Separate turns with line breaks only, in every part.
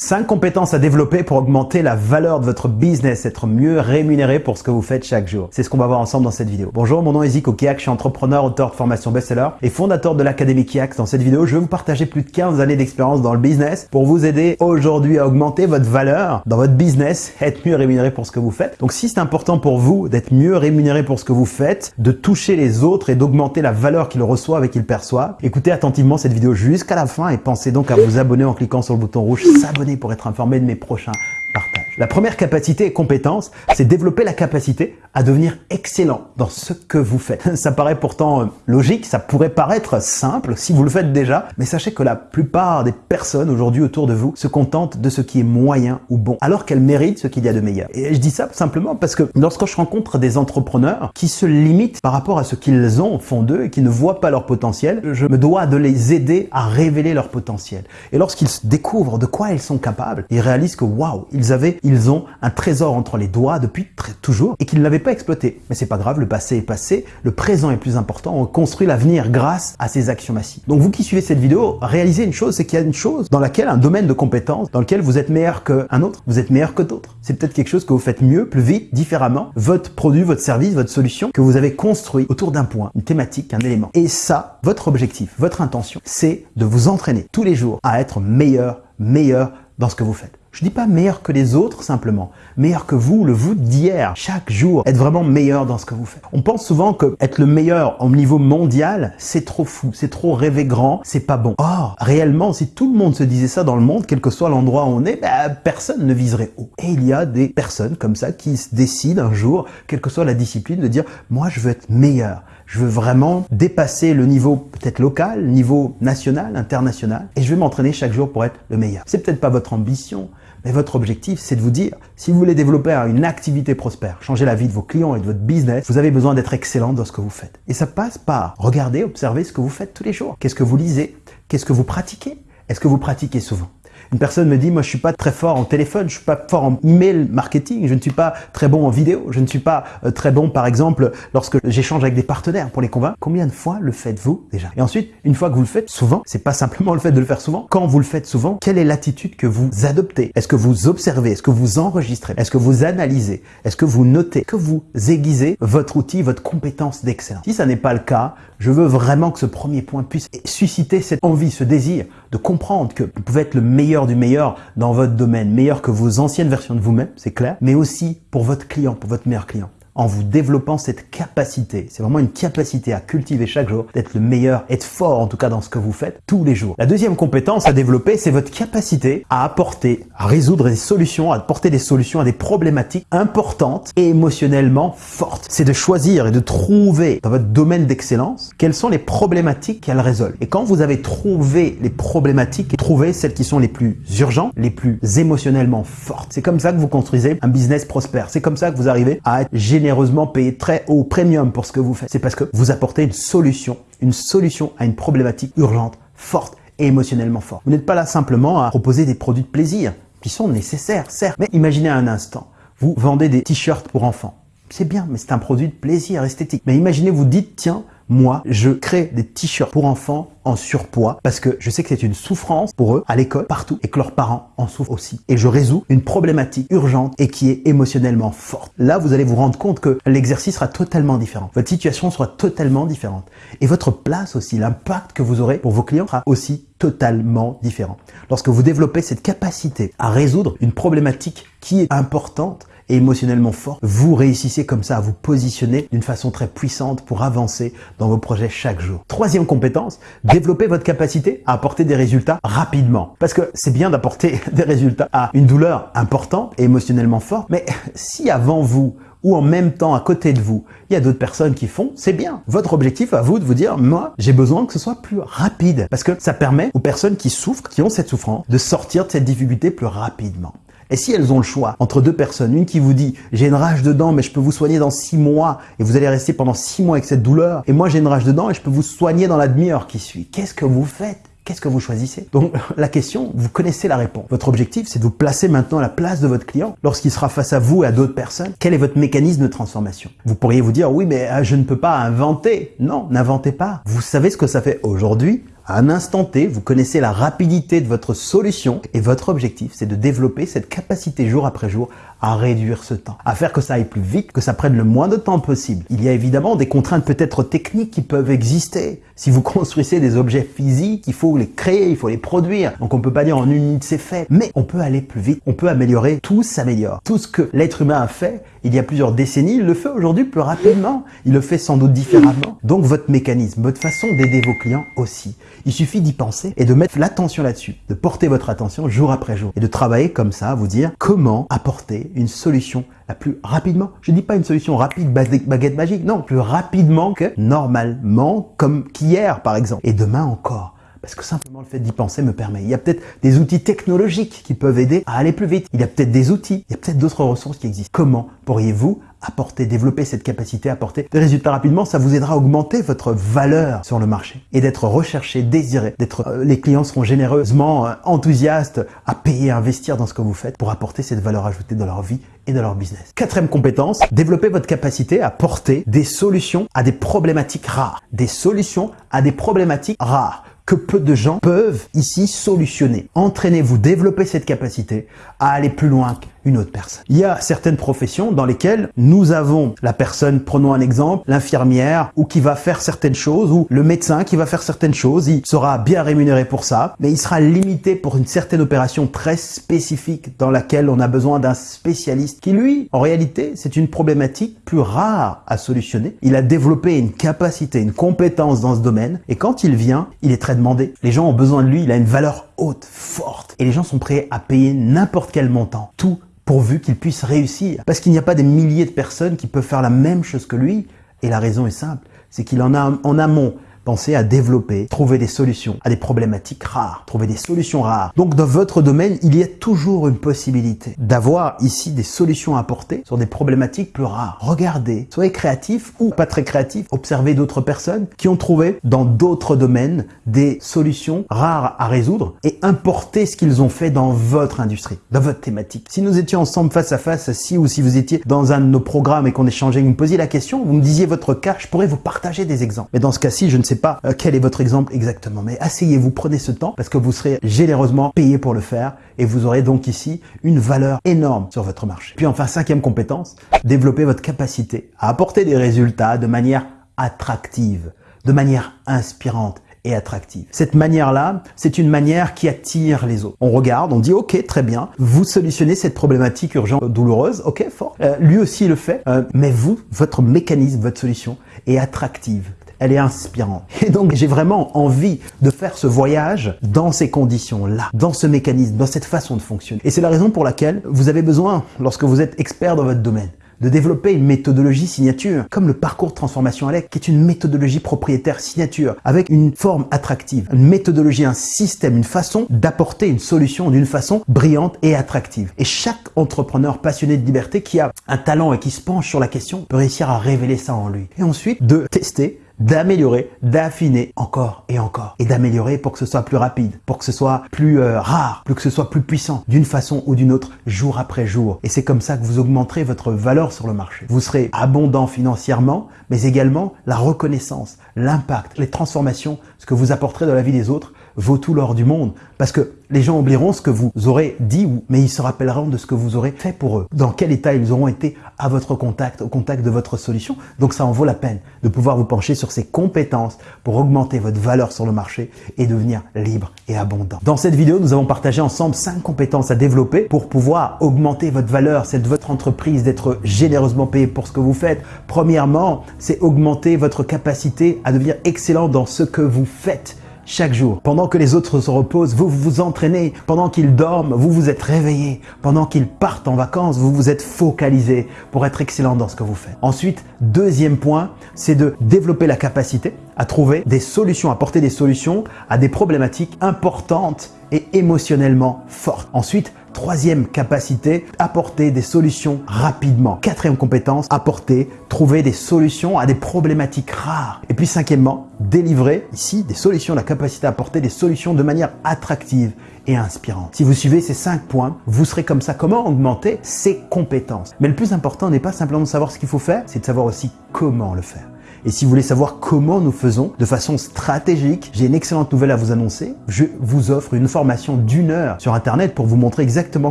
5 compétences à développer pour augmenter la valeur de votre business, être mieux rémunéré pour ce que vous faites chaque jour. C'est ce qu'on va voir ensemble dans cette vidéo. Bonjour, mon nom est Zico Kiak, je suis entrepreneur, auteur de formation best-seller et fondateur de l'Académie Kiak. Dans cette vidéo, je vais vous partager plus de 15 années d'expérience dans le business pour vous aider aujourd'hui à augmenter votre valeur dans votre business, être mieux rémunéré pour ce que vous faites. Donc si c'est important pour vous d'être mieux rémunéré pour ce que vous faites, de toucher les autres et d'augmenter la valeur qu'ils reçoivent et qu'ils perçoivent, écoutez attentivement cette vidéo jusqu'à la fin et pensez donc à vous abonner en cliquant sur le bouton rouge s'abonner pour être informé de mes prochains partages. La première capacité et compétence, c'est développer la capacité à devenir excellent dans ce que vous faites. Ça paraît pourtant euh, logique, ça pourrait paraître simple si vous le faites déjà, mais sachez que la plupart des personnes aujourd'hui autour de vous se contentent de ce qui est moyen ou bon, alors qu'elles méritent ce qu'il y a de meilleur. Et je dis ça simplement parce que lorsque je rencontre des entrepreneurs qui se limitent par rapport à ce qu'ils ont au fond d'eux et qui ne voient pas leur potentiel, je me dois de les aider à révéler leur potentiel. Et lorsqu'ils découvrent de quoi ils sont capables, ils réalisent que waouh, ils avaient ils ont un trésor entre les doigts depuis toujours et qu'ils ne l'avaient pas exploité. Mais c'est pas grave, le passé est passé, le présent est plus important, on construit l'avenir grâce à ces actions massives. Donc vous qui suivez cette vidéo, réalisez une chose, c'est qu'il y a une chose dans laquelle, un domaine de compétence, dans lequel vous êtes meilleur qu'un autre, vous êtes meilleur que d'autres. C'est peut-être quelque chose que vous faites mieux, plus vite, différemment, votre produit, votre service, votre solution, que vous avez construit autour d'un point, une thématique, un élément. Et ça, votre objectif, votre intention, c'est de vous entraîner tous les jours à être meilleur, meilleur dans ce que vous faites. Je dis pas meilleur que les autres simplement, meilleur que vous, le vous d'hier, chaque jour, être vraiment meilleur dans ce que vous faites. On pense souvent que être le meilleur au niveau mondial, c'est trop fou, c'est trop rêver grand, c'est pas bon. Or, réellement, si tout le monde se disait ça dans le monde, quel que soit l'endroit où on est, bah, personne ne viserait haut. Et il y a des personnes comme ça qui se décident un jour, quelle que soit la discipline, de dire, moi je veux être meilleur. Je veux vraiment dépasser le niveau peut-être local, niveau national, international, et je vais m'entraîner chaque jour pour être le meilleur. C'est peut-être pas votre ambition, mais votre objectif, c'est de vous dire, si vous voulez développer une activité prospère, changer la vie de vos clients et de votre business, vous avez besoin d'être excellent dans ce que vous faites. Et ça passe par regarder, observer ce que vous faites tous les jours. Qu'est-ce que vous lisez? Qu'est-ce que vous pratiquez? Est-ce que vous pratiquez souvent? Une personne me dit, moi je suis pas très fort en téléphone, je suis pas fort en email marketing, je ne suis pas très bon en vidéo, je ne suis pas euh, très bon par exemple lorsque j'échange avec des partenaires pour les convaincre. Combien de fois le faites-vous déjà? Et ensuite, une fois que vous le faites souvent, c'est pas simplement le fait de le faire souvent. Quand vous le faites souvent, quelle est l'attitude que vous adoptez? Est-ce que vous observez? Est-ce que vous enregistrez? Est-ce que vous analysez? Est-ce que vous notez? Que vous aiguisez votre outil, votre compétence d'excellence? Si ça n'est pas le cas, je veux vraiment que ce premier point puisse susciter cette envie, ce désir de comprendre que vous pouvez être le meilleur du meilleur dans votre domaine, meilleur que vos anciennes versions de vous-même, c'est clair, mais aussi pour votre client, pour votre meilleur client en vous développant cette capacité. C'est vraiment une capacité à cultiver chaque jour, d'être le meilleur, être fort en tout cas dans ce que vous faites tous les jours. La deuxième compétence à développer, c'est votre capacité à apporter, à résoudre des solutions, à apporter des solutions à des problématiques importantes et émotionnellement fortes. C'est de choisir et de trouver dans votre domaine d'excellence quelles sont les problématiques qu'elle résolvent. Et quand vous avez trouvé les problématiques, trouvez celles qui sont les plus urgentes, les plus émotionnellement fortes. C'est comme ça que vous construisez un business prospère. C'est comme ça que vous arrivez à être généreux généreusement payer très haut premium pour ce que vous faites. C'est parce que vous apportez une solution, une solution à une problématique urgente, forte et émotionnellement forte. Vous n'êtes pas là simplement à proposer des produits de plaisir qui sont nécessaires, certes. Mais imaginez un instant, vous vendez des t-shirts pour enfants. C'est bien, mais c'est un produit de plaisir esthétique. Mais imaginez, vous dites, tiens, moi, je crée des t-shirts pour enfants en surpoids parce que je sais que c'est une souffrance pour eux à l'école, partout, et que leurs parents en souffrent aussi. Et je résous une problématique urgente et qui est émotionnellement forte. Là, vous allez vous rendre compte que l'exercice sera totalement différent. Votre situation sera totalement différente. Et votre place aussi, l'impact que vous aurez pour vos clients sera aussi totalement différent. Lorsque vous développez cette capacité à résoudre une problématique qui est importante, et émotionnellement fort, vous réussissez comme ça à vous positionner d'une façon très puissante pour avancer dans vos projets chaque jour. Troisième compétence, développer votre capacité à apporter des résultats rapidement. Parce que c'est bien d'apporter des résultats à une douleur importante et émotionnellement forte, mais si avant vous, ou en même temps à côté de vous, il y a d'autres personnes qui font, c'est bien. Votre objectif à vous de vous dire, moi, j'ai besoin que ce soit plus rapide parce que ça permet aux personnes qui souffrent, qui ont cette souffrance, de sortir de cette difficulté plus rapidement. Et si elles ont le choix entre deux personnes, une qui vous dit j'ai une rage dedans mais je peux vous soigner dans six mois et vous allez rester pendant six mois avec cette douleur et moi j'ai une rage dedans et je peux vous soigner dans la demi-heure qui suit. Qu'est-ce que vous faites? Qu'est-ce que vous choisissez? Donc la question, vous connaissez la réponse. Votre objectif, c'est de vous placer maintenant à la place de votre client lorsqu'il sera face à vous et à d'autres personnes. Quel est votre mécanisme de transformation? Vous pourriez vous dire, oui, mais euh, je ne peux pas inventer. Non, n'inventez pas. Vous savez ce que ça fait aujourd'hui À un instant T, vous connaissez la rapidité de votre solution et votre objectif, c'est de développer cette capacité jour après jour à réduire ce temps, à faire que ça aille plus vite, que ça prenne le moins de temps possible. Il y a évidemment des contraintes peut-être techniques qui peuvent exister. Si vous construisez des objets physiques, il faut les créer, il faut les produire. Donc on peut pas dire en une minute c'est fait, mais on peut aller plus vite, on peut améliorer, tout s'améliore. Tout ce que l'être humain a fait il y a plusieurs décennies, il le fait aujourd'hui plus rapidement. Il le fait sans doute différemment. Donc votre mécanisme, votre façon d'aider vos clients aussi. Il suffit d'y penser et de mettre l'attention là-dessus, de porter votre attention jour après jour et de travailler comme ça, vous dire comment apporter une solution la plus rapidement. Je ne dis pas une solution rapide, baguette magique, non, plus rapidement que normalement, comme qu'hier par exemple, et demain encore. Parce que simplement le fait d'y penser me permet? Il y a peut-être des outils technologiques qui peuvent aider à aller plus vite. Il y a peut-être des outils, il y a peut-être d'autres ressources qui existent. Comment pourriez-vous apporter, développer cette capacité à apporter des résultats rapidement, ça vous aidera à augmenter votre valeur sur le marché et d'être recherché, désiré, d'être, euh, les clients seront généreusement euh, enthousiastes à payer, à investir dans ce que vous faites pour apporter cette valeur ajoutée dans leur vie et dans leur business. Quatrième compétence, développer votre capacité à porter des solutions à des problématiques rares. Des solutions à des problématiques rares que peu de gens peuvent ici solutionner. Entraînez-vous, développez cette capacité à aller plus loin une autre personne. Il y a certaines professions dans lesquelles nous avons la personne, prenons un exemple, l'infirmière ou qui va faire certaines choses ou le médecin qui va faire certaines choses, il sera bien rémunéré pour ça, mais il sera limité pour une certaine opération très spécifique dans laquelle on a besoin d'un spécialiste qui lui, en réalité, c'est une problématique plus rare à solutionner. Il a développé une capacité, une compétence dans ce domaine et quand il vient, il est très demandé. Les gens ont besoin de lui, il a une valeur haute, forte et les gens sont prêts à payer n'importe quel montant. Tout pourvu qu'il puisse réussir. Parce qu'il n'y a pas des milliers de personnes qui peuvent faire la même chose que lui. Et la raison est simple, c'est qu'il en a en amont Pensez à développer, trouver des solutions à des problématiques rares, trouver des solutions rares. Donc dans votre domaine, il y a toujours une possibilité d'avoir ici des solutions à apporter sur des problématiques plus rares. Regardez, soyez créatif ou pas très créatif, observez d'autres personnes qui ont trouvé dans d'autres domaines des solutions rares à résoudre et importez ce qu'ils ont fait dans votre industrie, dans votre thématique. Si nous étions ensemble face à face, si ou si vous étiez dans un de nos programmes et qu'on échangeait, vous me posiez la question, vous me disiez votre cas, je pourrais vous partager des exemples. Mais dans ce cas-ci, je ne sais pas euh, quel est votre exemple exactement, mais asseyez-vous, prenez ce temps parce que vous serez généreusement payé pour le faire et vous aurez donc ici une valeur énorme sur votre marché. Puis enfin, cinquième compétence, développer votre capacité à apporter des résultats de manière attractive, de manière inspirante et attractive. Cette manière-là, c'est une manière qui attire les autres. On regarde, on dit ok, très bien, vous solutionnez cette problématique urgente, douloureuse, ok, fort. Euh, lui aussi le fait, euh, mais vous, votre mécanisme, votre solution est attractive elle est inspirante. Et donc, j'ai vraiment envie de faire ce voyage dans ces conditions-là, dans ce mécanisme, dans cette façon de fonctionner. Et c'est la raison pour laquelle vous avez besoin, lorsque vous êtes expert dans votre domaine, de développer une méthodologie signature, comme le parcours de transformation Alec, qui est une méthodologie propriétaire signature, avec une forme attractive, une méthodologie, un système, une façon d'apporter une solution d'une façon brillante et attractive. Et chaque entrepreneur passionné de liberté qui a un talent et qui se penche sur la question peut réussir à révéler ça en lui. Et ensuite, de tester d'améliorer, d'affiner encore et encore et d'améliorer pour que ce soit plus rapide, pour que ce soit plus euh, rare, pour que ce soit plus puissant d'une façon ou d'une autre jour après jour. Et c'est comme ça que vous augmenterez votre valeur sur le marché. Vous serez abondant financièrement, mais également la reconnaissance, l'impact, les transformations, ce que vous apporterez dans la vie des autres vaut tout l'or du monde. Parce que les gens oublieront ce que vous aurez dit, mais ils se rappelleront de ce que vous aurez fait pour eux. Dans quel état ils auront été à votre contact, au contact de votre solution. Donc ça en vaut la peine de pouvoir vous pencher sur ces compétences pour augmenter votre valeur sur le marché et devenir libre et abondant. Dans cette vidéo, nous avons partagé ensemble cinq compétences à développer pour pouvoir augmenter votre valeur, c'est de votre entreprise, d'être généreusement payé pour ce que vous faites. Premièrement, c'est augmenter votre capacité à devenir excellent dans ce que vous faites chaque jour. Pendant que les autres se reposent, vous vous entraînez. Pendant qu'ils dorment, vous vous êtes réveillé. Pendant qu'ils partent en vacances, vous vous êtes focalisé pour être excellent dans ce que vous faites. Ensuite, deuxième point, c'est de développer la capacité à trouver des solutions, à porter des solutions à des problématiques importantes et émotionnellement fortes. Ensuite, Troisième capacité, apporter des solutions rapidement. Quatrième compétence, apporter, trouver des solutions à des problématiques rares. Et puis cinquièmement, délivrer ici des solutions, la capacité à apporter des solutions de manière attractive et inspirante. Si vous suivez ces cinq points, vous serez comme ça. Comment augmenter ses compétences? Mais le plus important n'est pas simplement de savoir ce qu'il faut faire, c'est de savoir aussi comment le faire. Et si vous voulez savoir comment nous faisons de façon stratégique, j'ai une excellente nouvelle à vous annoncer. Je vous offre une formation d'une heure sur Internet pour vous montrer exactement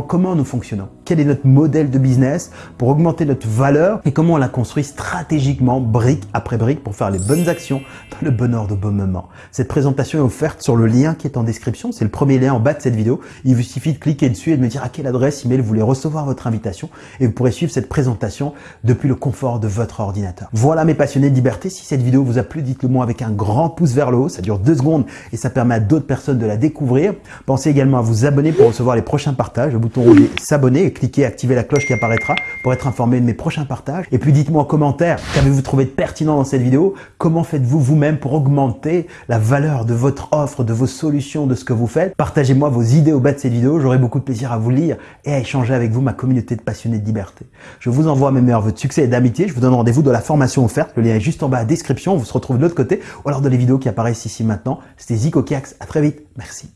comment nous fonctionnons. Quel est notre modèle de business pour augmenter notre valeur et comment on la construit stratégiquement, brique après brique, pour faire les bonnes actions dans le bon ordre au bon moment. Cette présentation est offerte sur le lien qui est en description. C'est le premier lien en bas de cette vidéo. Il vous suffit de cliquer dessus et de me dire à quelle adresse email vous voulez recevoir votre invitation et vous pourrez suivre cette présentation depuis le confort de votre ordinateur. Voilà mes passionnés de liberté. Si cette vidéo vous a plu, dites-le moi avec un grand pouce vers le haut. Ça dure deux secondes et ça permet à d'autres personnes de la découvrir. Pensez également à vous abonner pour recevoir les prochains partages. Le bouton rouge s'abonner et cliquez activer la cloche qui apparaîtra pour être informé de mes prochains partages. Et puis dites-moi en commentaire, qu'avez-vous trouvé de pertinent dans cette vidéo? Comment faites-vous vous-même pour augmenter la valeur de votre offre, de vos solutions, de ce que vous faites? Partagez-moi vos idées au bas de cette vidéo. J'aurai beaucoup de plaisir à vous lire et à échanger avec vous, ma communauté de passionnés de liberté. Je vous envoie mes meilleurs vœux de succès et d'amitié. Je vous donne rendez-vous dans la formation offerte. Le lien est juste en à description. On se retrouve de l'autre côté ou alors dans les vidéos qui apparaissent ici maintenant. C'était Zico Kiax. À très vite. Merci.